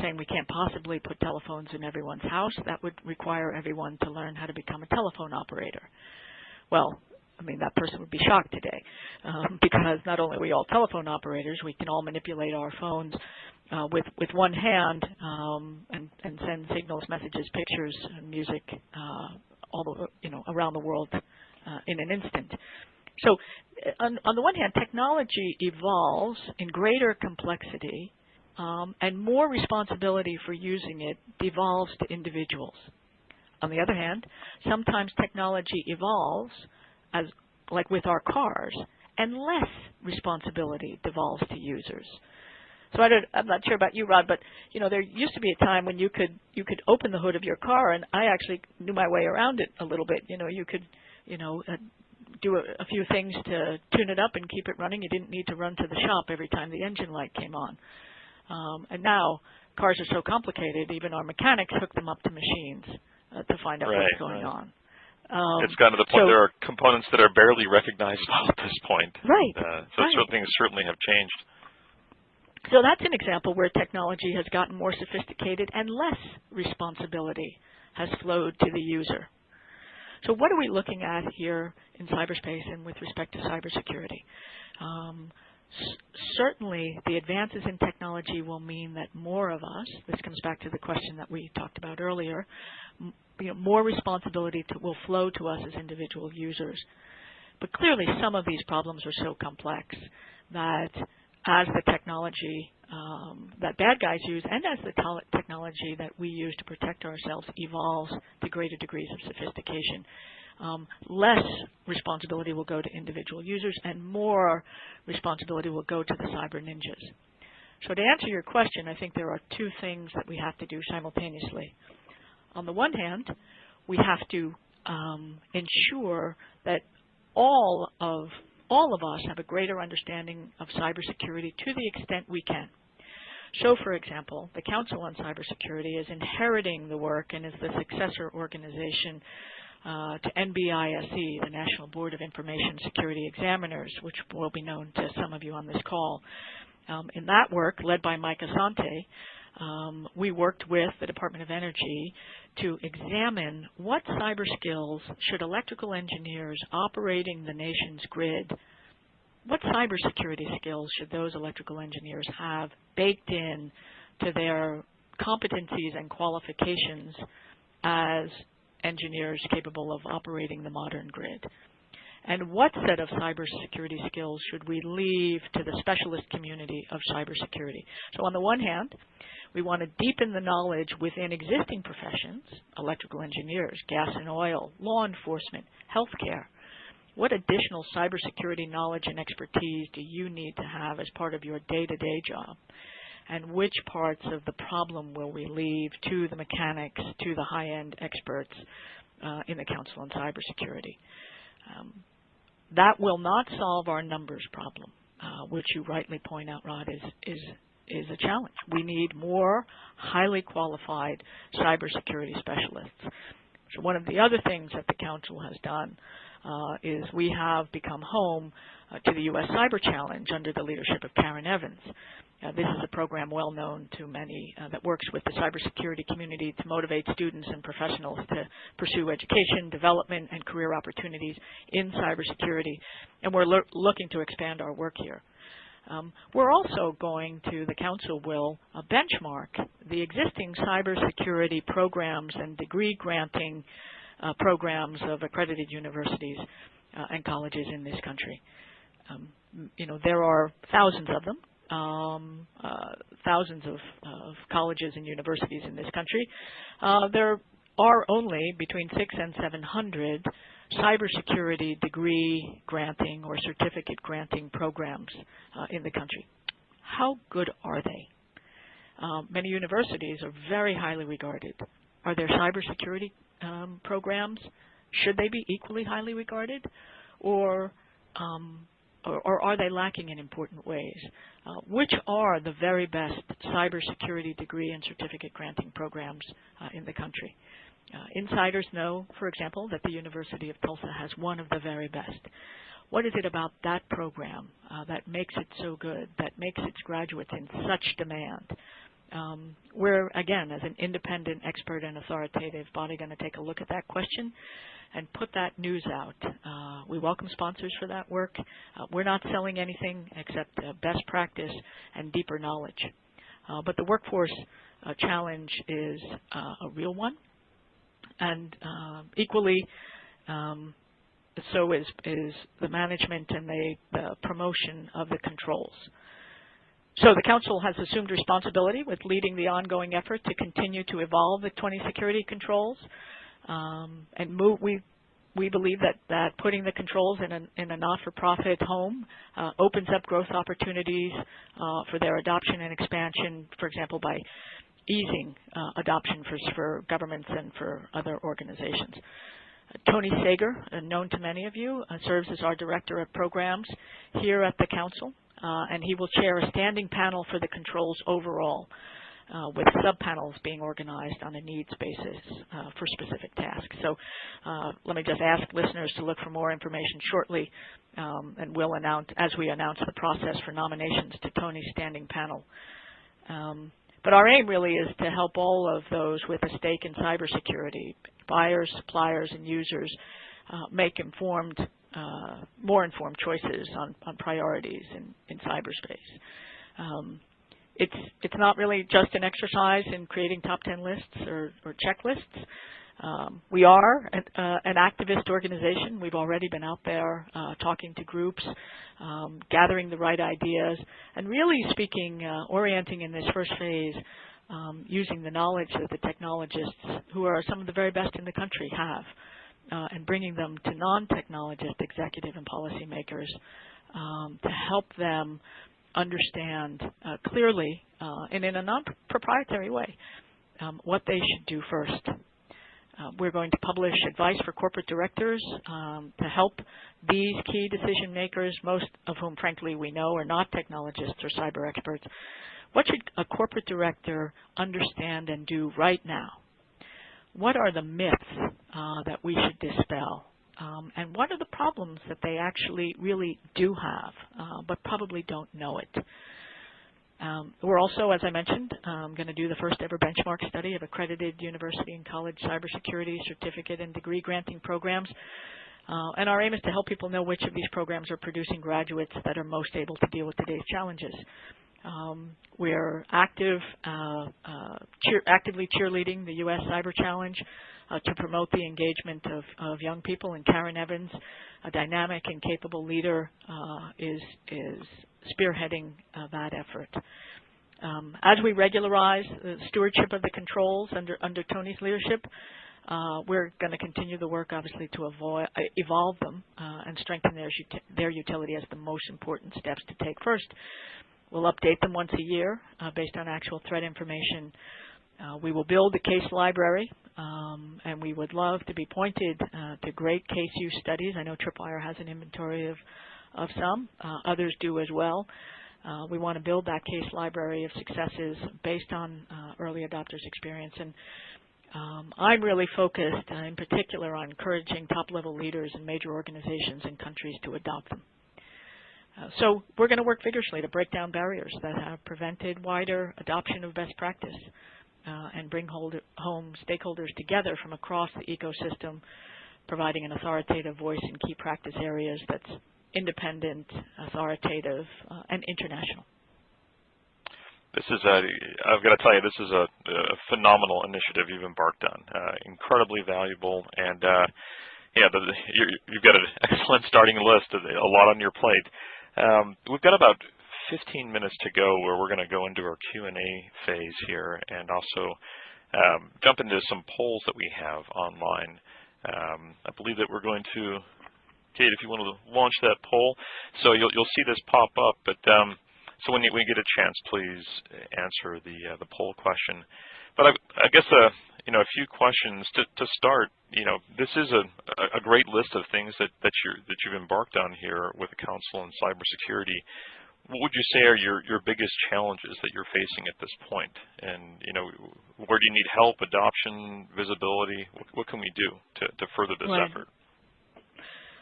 saying we can't possibly put telephones in everyone's house. That would require everyone to learn how to become a telephone operator. Well, I mean, that person would be shocked today um, because not only are we all telephone operators, we can all manipulate our phones uh, with with one hand um, and, and send signals, messages, pictures, music uh, all the, you know around the world uh, in an instant. So, uh, on, on, the one hand, technology evolves in greater complexity, um, and more responsibility for using it devolves to individuals. On the other hand, sometimes technology evolves as like with our cars, and less responsibility devolves to users. So I am not sure about you, Rod, but you know there used to be a time when you could you could open the hood of your car, and I actually knew my way around it a little bit. You know, you could you know uh, do a, a few things to tune it up and keep it running. You didn't need to run to the shop every time the engine light came on. Um, and now cars are so complicated, even our mechanics hook them up to machines uh, to find out right, what's going right. on. Um, it's gotten to the point so, there are components that are barely recognizable at this point. Right. Uh, so right. certain things certainly have changed. So that's an example where technology has gotten more sophisticated and less responsibility has flowed to the user. So what are we looking at here in cyberspace and with respect to cybersecurity? Um, certainly, the advances in technology will mean that more of us, this comes back to the question that we talked about earlier, you know, more responsibility to, will flow to us as individual users. But clearly, some of these problems are so complex that as the technology um, that bad guys use and as the technology that we use to protect ourselves evolves to greater degrees of sophistication, um, less responsibility will go to individual users and more responsibility will go to the cyber ninjas. So to answer your question, I think there are two things that we have to do simultaneously. On the one hand, we have to um, ensure that all of all of us have a greater understanding of cybersecurity to the extent we can. So, for example, the Council on Cybersecurity is inheriting the work and is the successor organization to NBISE, the National Board of Information Security Examiners, which will be known to some of you on this call. Um, in that work, led by Mike Assante, um, we worked with the Department of Energy to examine what cyber skills should electrical engineers operating the nation's grid, what cybersecurity skills should those electrical engineers have baked in to their competencies and qualifications as engineers capable of operating the modern grid? And what set of cybersecurity skills should we leave to the specialist community of cybersecurity? So on the one hand, we want to deepen the knowledge within existing professions, electrical engineers, gas and oil, law enforcement, healthcare. What additional cybersecurity knowledge and expertise do you need to have as part of your day-to-day job? And which parts of the problem will we leave to the mechanics, to the high-end experts uh, in the Council on Cybersecurity? Um, that will not solve our numbers problem, uh, which you rightly point out, Rod, is, is is a challenge. We need more highly qualified cybersecurity specialists. So one of the other things that the Council has done uh, is we have become home to the U.S. Cyber Challenge under the leadership of Karen Evans. Uh, this is a program well known to many uh, that works with the cybersecurity community to motivate students and professionals to pursue education, development, and career opportunities in cybersecurity. And we're looking to expand our work here. Um, we're also going to, the Council will uh, benchmark the existing cybersecurity programs and degree granting uh, programs of accredited universities uh, and colleges in this country. Um, you know, there are thousands of them, um, uh, thousands of, of, colleges and universities in this country. Uh, there are only between six and 700 cybersecurity degree granting or certificate granting programs uh, in the country. How good are they? Um, many universities are very highly regarded. Are there cybersecurity um, programs? Should they be equally highly regarded? Or um, or, or, are they lacking in important ways? Uh, which are the very best cybersecurity degree and certificate granting programs uh, in the country? Uh, insiders know, for example, that the University of Tulsa has one of the very best. What is it about that program uh, that makes it so good, that makes its graduates in such demand? Um, we're, again, as an independent, expert, and authoritative body, going to take a look at that question and put that news out. Uh, we welcome sponsors for that work. Uh, we're not selling anything except uh, best practice and deeper knowledge. Uh, but the workforce uh, challenge is uh, a real one, and equally um, so is, is the management and the, the promotion of the controls. So the Council has assumed responsibility with leading the ongoing effort to continue to evolve the 20 security controls um, and move. We we believe that, that putting the controls in a, in a not-for-profit home uh, opens up growth opportunities uh, for their adoption and expansion, for example, by easing uh, adoption for, for governments and for other organizations. Tony Sager, uh, known to many of you, uh, serves as our Director of Programs here at the Council, and he will chair a standing panel for the controls overall uh, with sub-panels being organized on a needs basis uh, for specific tasks. So uh, let me just ask listeners to look for more information shortly, um, and we'll announce, as we announce the process for nominations to Tony's standing panel. Um, but our aim really is to help all of those with a stake in cybersecurity, buyers, suppliers, and users, uh, make informed, uh, more informed choices on, on priorities in, in cyberspace. Um, it's it's not really just an exercise in creating top 10 lists or, or checklists. Um, we are an, uh, an, activist organization. We've already been out there uh, talking to groups, um, gathering the right ideas, and really speaking, uh, orienting in this first phase, um, using the knowledge that the technologists, who are some of the very best in the country, have, uh, and bringing them to non-technologist executive and policymakers um, to help them understand uh, clearly uh, and in a non-proprietary way um, what they should do first. Uh, we're going to publish advice for corporate directors um, to help these key decision makers, most of whom, frankly, we know are not technologists or cyber experts. What should a corporate director understand and do right now? What are the myths uh, that we should dispel? um, and what are the problems that they actually really do have, uh, but probably don't know it. Um, we're also, as I mentioned, um, going to do the first ever benchmark study of accredited university and college cybersecurity certificate and degree granting programs. Uh, and our aim is to help people know which of these programs are producing graduates that are most able to deal with today's challenges. Um, we're active, uh, uh, cheer, actively cheerleading the U.S. Cyber Challenge uh, to promote the engagement of, of, young people. And Karen Evans, a dynamic and capable leader, uh, is, is spearheading uh, that effort. Um, as we regularize the stewardship of the controls under, under Tony's leadership, uh, we're going to continue the work, obviously, to avoid, uh, evolve them uh, and strengthen their, their utility as the most important steps to take first. We'll update them once a year uh, based on actual threat information. Uh, we will build a case library, um, and we would love to be pointed uh, to great case use studies. I know Tripwire has an inventory of, of some. Uh, others do as well. Uh, we want to build that case library of successes based on uh, early adopters' experience. And um, I'm really focused, in particular, on encouraging top-level leaders in major organizations and countries to adopt them. So we're going to work vigorously to break down barriers that have prevented wider adoption of best practice uh, and bring holder, home stakeholders together from across the ecosystem, providing an authoritative voice in key practice areas that's independent, authoritative, uh, and international. This is a, I've got to tell you, this is a, a phenomenal initiative you've embarked on. Uh, incredibly valuable, and uh, yeah, the, you have got an excellent starting list, a lot on your plate. Um, we've got about 15 minutes to go where we're going to go into our Q&A phase here and also um, jump into some polls that we have online. Um, I believe that we're going to, Kate, if you want to launch that poll. So you'll, you'll see this pop up, but um, so when you, when you get a chance, please answer the, uh, the poll question. But I, I guess uh, you know, a few questions to, to start. You know, this is a, a great list of things that, that, you that you've embarked on here with the Council on Cybersecurity. What would you say are your, your biggest challenges that you're facing at this point? And, you know, where do you need help, adoption, visibility? What, what can we do to, to further this right. effort?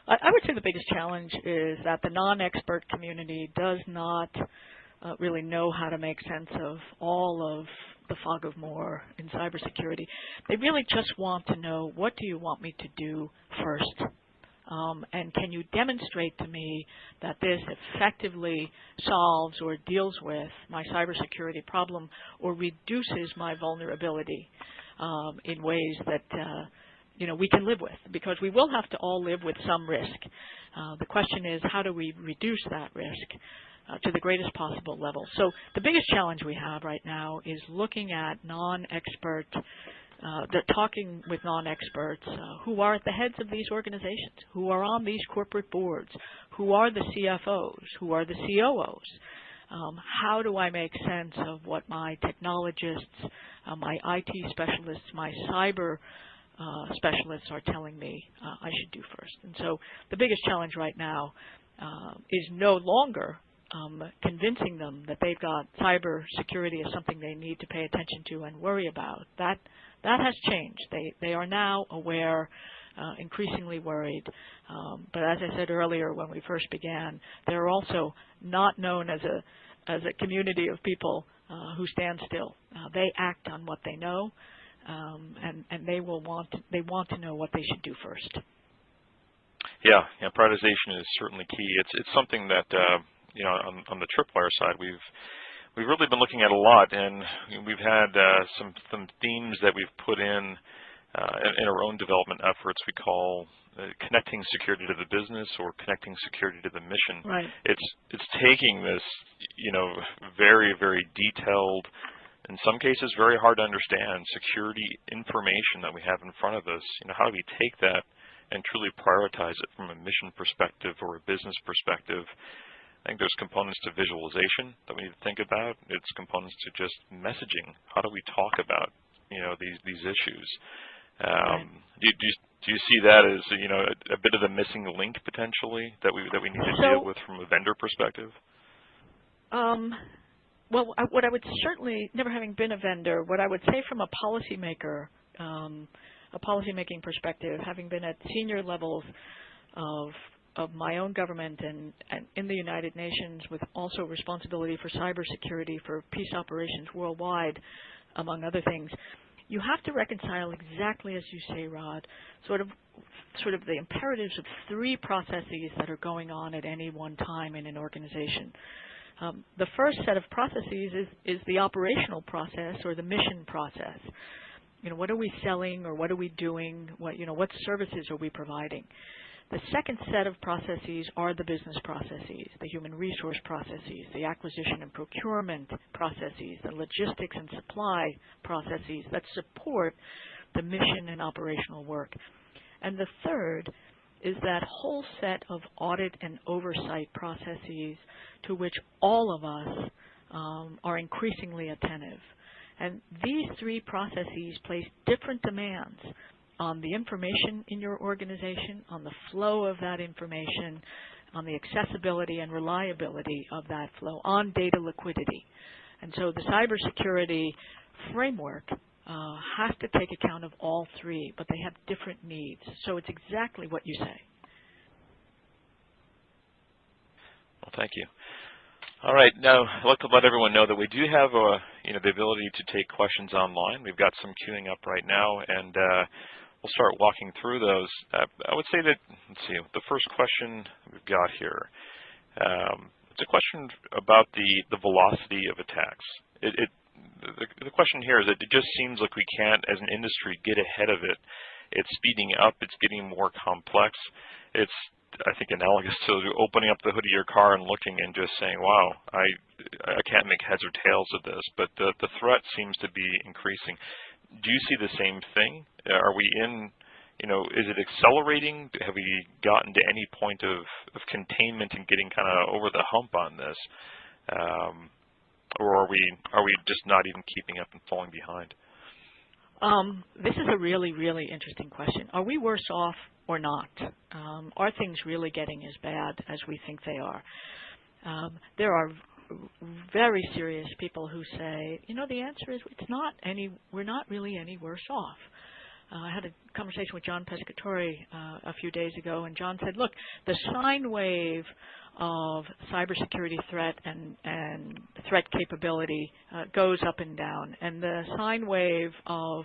I would say the biggest challenge is that the non-expert community does not uh, really know how to make sense of all of the fog of war in cybersecurity. They really just want to know what do you want me to do first, um, and can you demonstrate to me that this effectively solves or deals with my cybersecurity problem or reduces my vulnerability um, in ways that uh, you know, we can live with because we will have to all live with some risk. Uh, the question is how do we reduce that risk uh, to the greatest possible level? So the biggest challenge we have right now is looking at non-expert, uh, talking with non-experts uh, who are at the heads of these organizations, who are on these corporate boards, who are the CFOs, who are the COOs. Um, how do I make sense of what my technologists, uh, my IT specialists, my cyber uh, specialists are telling me uh, I should do first. And so the biggest challenge right now uh, is no longer um, convincing them that they've got cyber security as something they need to pay attention to and worry about. That that has changed. They they are now aware, uh, increasingly worried. Um, but as I said earlier when we first began, they're also not known as a as a community of people uh, who stand still. Uh, they act on what they know um, and and they will want to, they want to know what they should do first. Yeah, yeah, prioritization is certainly key. It's it's something that uh, you know on, on the tripwire side we've we've really been looking at a lot, and we've had uh, some some themes that we've put in uh, in, in our own development efforts. We call uh, connecting security to the business or connecting security to the mission. Right. It's it's taking this you know very very detailed in some cases very hard to understand security information that we have in front of us. You know, how do we take that and truly prioritize it from a mission perspective or a business perspective? I think there's components to visualization that we need to think about. It's components to just messaging. How do we talk about you know these these issues? Um, do, do, you, do you see that as you know a, a, bit of the missing link potentially that we that we need to so, deal with from a vendor perspective? Um, well, I, what I would certainly, never having been a vendor, what I would say from a policymaker, um, a policymaking perspective, having been at senior levels of of my own government and, and in the United Nations, with also responsibility for cybersecurity for peace operations worldwide, among other things, you have to reconcile exactly as you say, Rod, sort of sort of the imperatives of three processes that are going on at any one time in an organization. Um, the first set of processes is, is the operational process or the mission process. You know, what are we selling or what are we doing? What, you know, what services are we providing? The second set of processes are the business processes, the human resource processes, the acquisition and procurement processes, the logistics and supply processes that support the mission and operational work. And the third is that whole set of audit and oversight processes to which all of us um, are increasingly attentive. And these three processes place different demands on the information in your organization, on the flow of that information, on the accessibility and reliability of that flow, on data liquidity. And so the cybersecurity framework uh, has to take account of all three, but they have different needs. So it's exactly what you say. Well, thank you. All right, now I'd like to let everyone know that we do have uh, you know, the ability to take questions online. We've got some queuing up right now, and uh, we'll start walking through those. Uh, I would say that, let's see, the first question we've got here, um, it's a question about the, the velocity of attacks. It, it the, the question here is that it just seems like we can't, as an industry, get ahead of it. It's speeding up. It's getting more complex. It's I think analogous to opening up the hood of your car and looking and just saying, "Wow, I I can't make heads or tails of this." But the the threat seems to be increasing. Do you see the same thing? Are we in you know, is it accelerating? Have we gotten to any point of, of containment and getting kind of over the hump on this? Um, or are we are we just not even keeping up and falling behind? Um, this is a really, really interesting question. Are we worse off or not? Um, are things really getting as bad as we think they are? Um, there are very serious people who say, you know, the answer is it's not any. We're not really any worse off. Uh, I had a conversation with John Pescatore uh, a few days ago, and John said, look, the sine wave of cybersecurity threat and, and threat capability uh, goes up and down, and the sine wave of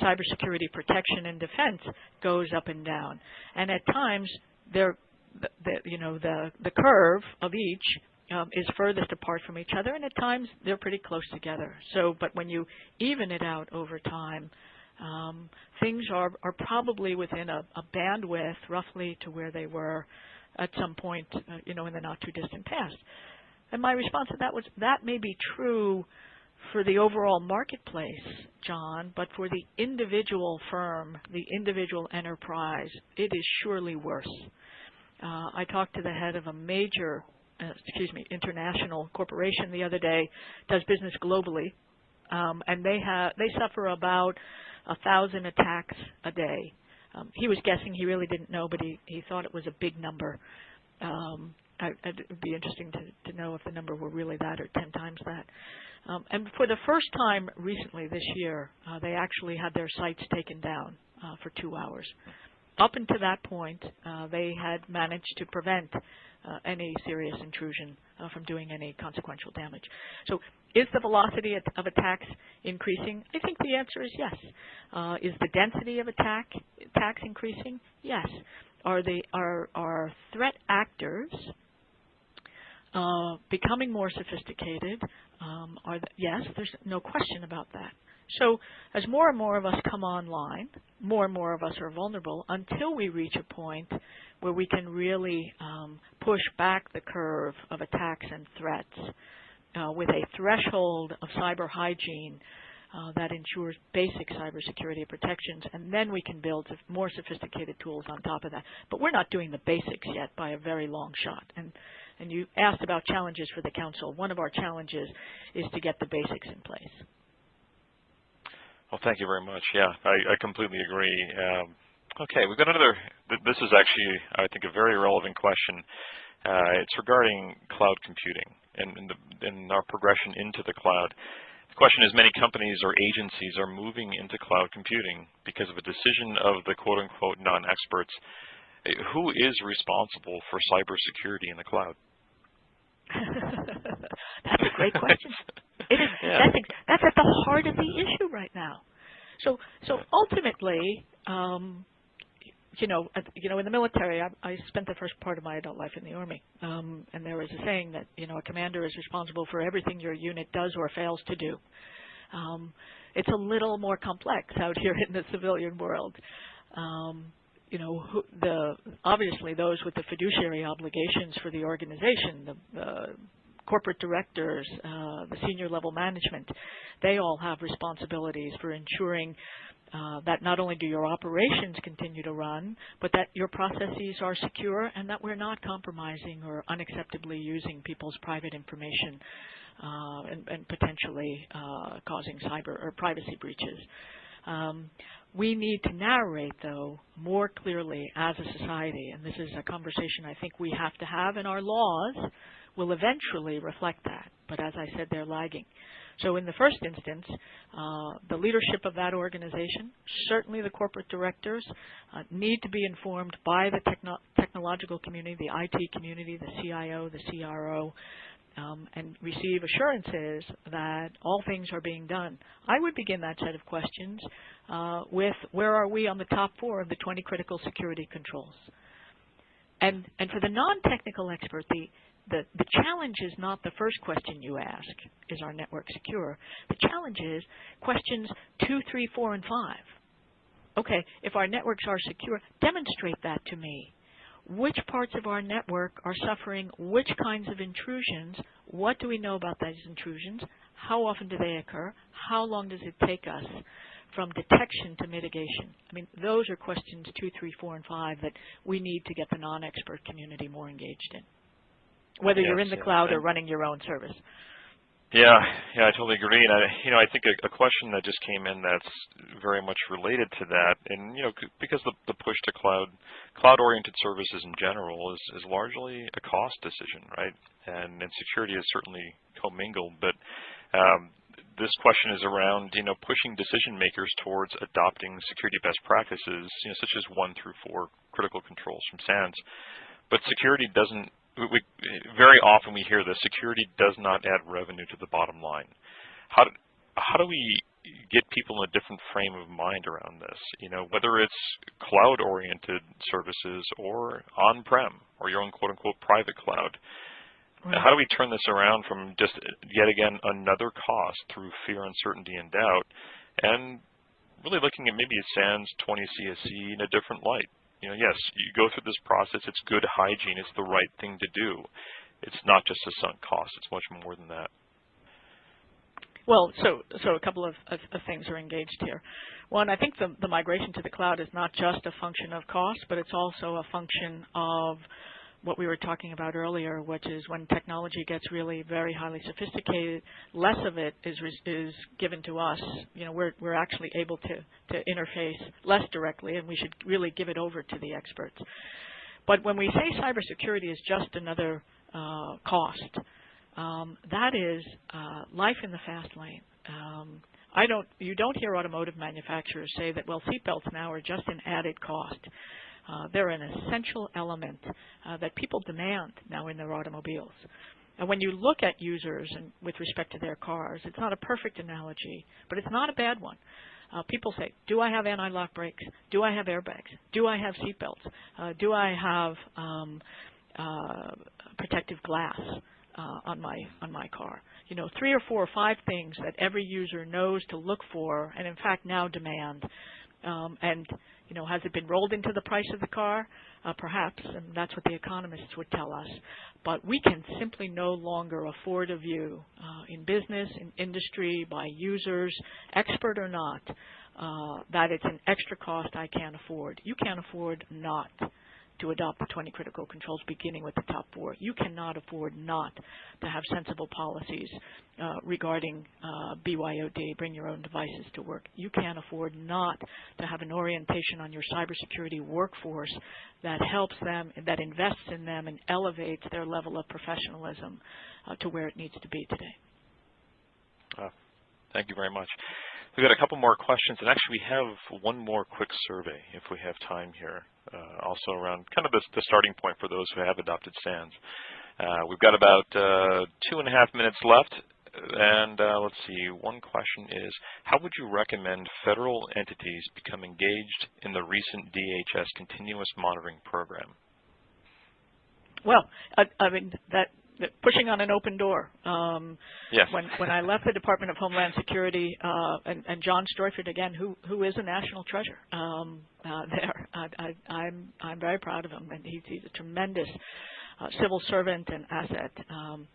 cybersecurity protection and defense goes up and down. And at times, the, the, you know, the, the curve of each um, is furthest apart from each other, and at times they're pretty close together. So, but when you even it out over time, um, things are, are probably within a, a, bandwidth roughly to where they were at some point, uh, you know, in the not too distant past. And my response to that was that may be true for the overall marketplace, John, but for the individual firm, the individual enterprise, it is surely worse. Uh, I talked to the head of a major, uh, excuse me, international corporation the other day, does business globally, um, and they have they suffer about a thousand attacks a day. Um, he was guessing; he really didn't know, but he he thought it was a big number. Um, it would be interesting to, to know if the number were really that or ten times that. Um, and for the first time recently this year, uh, they actually had their sites taken down uh, for two hours. Up until that point, uh, they had managed to prevent uh, any serious intrusion uh, from doing any consequential damage. So is the velocity of attacks increasing? I think the answer is yes. Uh, is the density of attack attacks increasing? Yes. Are the are are threat actors uh, becoming more sophisticated? Um, are the, yes, there's no question about that. So as more and more of us come online, more and more of us are vulnerable until we reach a point where we can really um, push back the curve of attacks and threats uh, with a threshold of cyber hygiene uh, that ensures basic cybersecurity protections, and then we can build more sophisticated tools on top of that. But we're not doing the basics yet by a very long shot. And, and you asked about challenges for the council. One of our challenges is to get the basics in place. Well, thank you very much. Yeah, I, I completely agree. Um, okay, we've got another. This is actually, I think, a very relevant question. Uh, it's regarding cloud computing and, and, the, and our progression into the cloud. The question is, many companies or agencies are moving into cloud computing because of a decision of the quote-unquote non-experts. Who is responsible for cybersecurity in the cloud? that's a great question. It is. Yeah. That's, that's at the heart of the issue right now. So, so ultimately, um, you know, you know, in the military, I, I spent the first part of my adult life in the army, um, and there was a saying that you know a commander is responsible for everything your unit does or fails to do. Um, it's a little more complex out here in the civilian world. Um, you know, who, the obviously those with the fiduciary obligations for the organization, the, the corporate directors, uh, the senior level management, they all have responsibilities for ensuring uh, that not only do your operations continue to run, but that your processes are secure and that we're not compromising or unacceptably using people's private information uh, and, and, potentially uh, causing cyber or privacy breaches. Um, we need to narrate, though, more clearly as a society, and this is a conversation I think we have to have and our laws will eventually reflect that. But as I said, they're lagging. So in the first instance, uh, the leadership of that organization, certainly the corporate directors, uh, need to be informed by the techno technological community, the IT community, the CIO, the CRO, um, and receive assurances that all things are being done. I would begin that set of questions uh, with where are we on the top four of the 20 critical security controls? And, and for the non-technical expert, the, the, the challenge is not the first question you ask, is our network secure? The challenge is questions two, three, four, and five. Okay, if our networks are secure, demonstrate that to me. Which parts of our network are suffering which kinds of intrusions? What do we know about those intrusions? How often do they occur? How long does it take us from detection to mitigation? I mean, those are questions two, three, four, and five that we need to get the non-expert community more engaged in whether yes, you're in the yes. cloud or running your own service. Yeah, yeah, I totally agree. And I, you know, I think a, a question that just came in that's very much related to that, and you know, because the, the push to cloud, cloud-oriented services in general is is largely a cost decision, right? And and security is certainly commingled, but um, this question is around you know pushing decision makers towards adopting security best practices, you know, such as one through four critical controls from SANS. But security doesn't we, very often we hear that security does not add revenue to the bottom line. How do, how do we get people in a different frame of mind around this? You know, whether it's cloud-oriented services or on-prem or your own quote-unquote private cloud. Right. How do we turn this around from just yet again another cost through fear, uncertainty, and doubt, and really looking at maybe a SANS 20 CSE in a different light? You know, yes, you go through this process. It's good hygiene. It's the right thing to do. It's not just a sunk cost. It's much more than that. Well, so so a couple of, of, of, things are engaged here. One, I think the, the migration to the cloud is not just a function of cost, but it's also a function of what we were talking about earlier, which is when technology gets really very highly sophisticated, less of it is is given to us. You know, we're we're actually able to to interface less directly, and we should really give it over to the experts. But when we say cybersecurity is just another uh, cost, um, that is uh, life in the fast lane. Um, I don't. You don't hear automotive manufacturers say that well, seatbelts now are just an added cost. Uh, they're an essential element uh, that people demand now in their automobiles. And when you look at users and with respect to their cars, it's not a perfect analogy, but it's not a bad one. Uh, people say, do I have anti-lock brakes? Do I have airbags? Do I have seatbelts? Uh, do I have um, uh, protective glass uh, on my on my car? You know, three or four or five things that every user knows to look for, and in fact now demand. Um, and you know, has it been rolled into the price of the car? Uh, perhaps, and that's what the economists would tell us. But we can simply no longer afford a view uh, in business, in industry, by users, expert or not, uh, that it's an extra cost I can't afford. You can't afford not to adopt the 20 critical controls beginning with the top four. You cannot afford not to have sensible policies uh, regarding uh, BYOD, bring your own devices to work. You can't afford not to have an orientation on your cybersecurity workforce that helps them, that invests in them and elevates their level of professionalism uh, to where it needs to be today. Thank you very much. We've got a couple more questions, and actually we have one more quick survey if we have time here, uh, also around kind of the, the, starting point for those who have adopted SANS. Uh, we've got about uh, two and a half minutes left, and uh, let's see, one question is, how would you recommend federal entities become engaged in the recent DHS continuous monitoring program? Well, I, I mean, that pushing on an open door. Um, yes. When when I left the Department of Homeland Security, uh, and, and John Streufert again, who who is a national treasure um, uh, there, I, I, I'm I'm very proud of him, and he's, he's a tremendous uh, civil servant and asset. Um,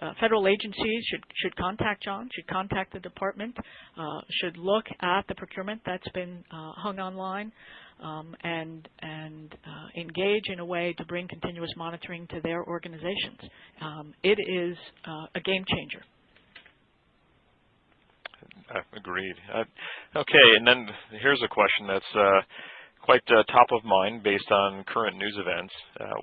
uh, federal agencies should should contact John, should contact the department, uh, should look at the procurement that's been uh, hung online um, and and uh, engage in a way to bring continuous monitoring to their organizations. Um, it is uh, a game changer. Uh, agreed. Uh, okay, and then here's a question that's uh, quite uh, top of mind based on current news events.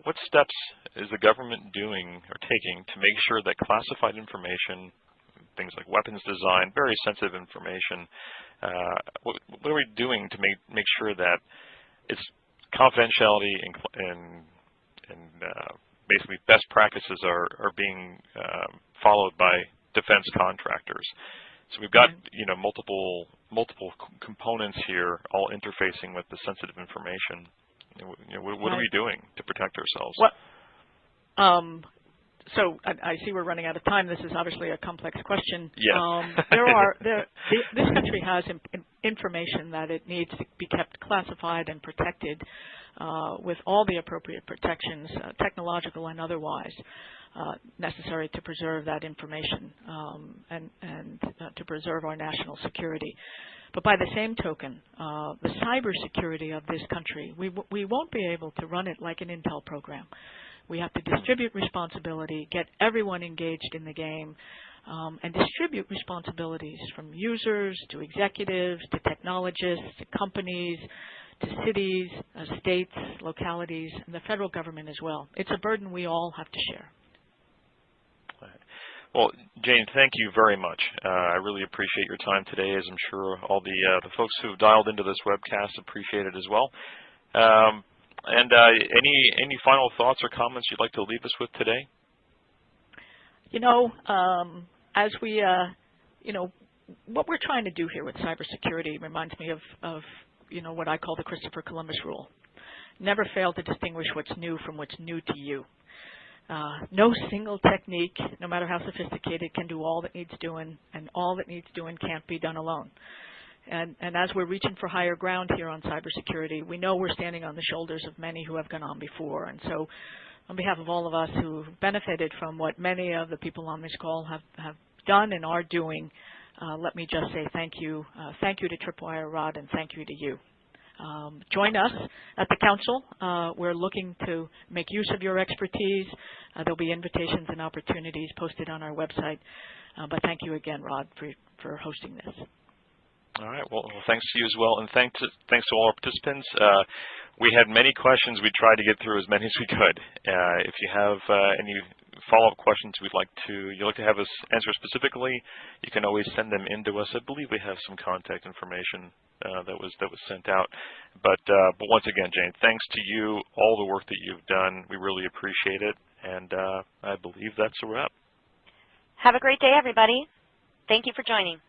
what steps is the government doing or taking to make sure that classified information, things like weapons design, very sensitive information, what, what, are we doing to make make sure that it's confidentiality and, and, and uh, basically best practices are, are being uh, followed by defense contractors. So we've got you know multiple multiple components here, all interfacing with the sensitive information. You know, what, what, are we doing to protect ourselves? Well, um, so I, I, see we're running out of time. This is obviously a complex question. Yes. Um, there are there, this country has information that it needs to be kept classified and protected uh, with all the appropriate protections, uh, technological and otherwise, uh, necessary to preserve that information um, and, and uh, to preserve our national security. But by the same token, uh, the cybersecurity of this country, we, we won't be able to run it like an Intel program. We have to distribute responsibility, get everyone engaged in the game, um, and distribute responsibilities from users to executives to technologists to companies to cities, uh, states, localities, and the federal government as well. It's a burden we all have to share. Well, Jane, thank you very much. Uh, I really appreciate your time today, as I'm sure all the uh, the folks who've dialed into this webcast appreciate it as well. Um, and uh, any any final thoughts or comments you'd like to leave us with today? You know, um, as we, uh, you know, what we're trying to do here with cybersecurity reminds me of, of, you know, what I call the Christopher Columbus rule. Never fail to distinguish what's new from what's new to you. Uh, no single technique, no matter how sophisticated, can do all that needs doing, and all that needs doing can't be done alone. And, and as we're reaching for higher ground here on cybersecurity, we know we're standing on the shoulders of many who have gone on before. And so on behalf of all of us who benefited from what many of the people on this call have, have done and are doing, uh, let me just say thank you. Uh, thank you to Tripwire, Rod, and thank you to you. Um, join us at the Council. Uh, we're looking to make use of your expertise. Uh, there'll be invitations and opportunities posted on our website. Uh, but thank you again, Rod, for, for hosting this. All right. Well, thanks to you as well, and thanks to, thanks to all our participants. Uh, we had many questions. We tried to get through as many as we could. Uh, if you have uh, any follow-up questions we'd like to you'd like to have us answer specifically, you can always send them in to us. I believe we have some contact information uh, that was that was sent out. But uh, but once again, Jane, thanks to you, all the work that you've done. We really appreciate it, and uh, I believe that's a wrap. Have a great day, everybody. Thank you for joining.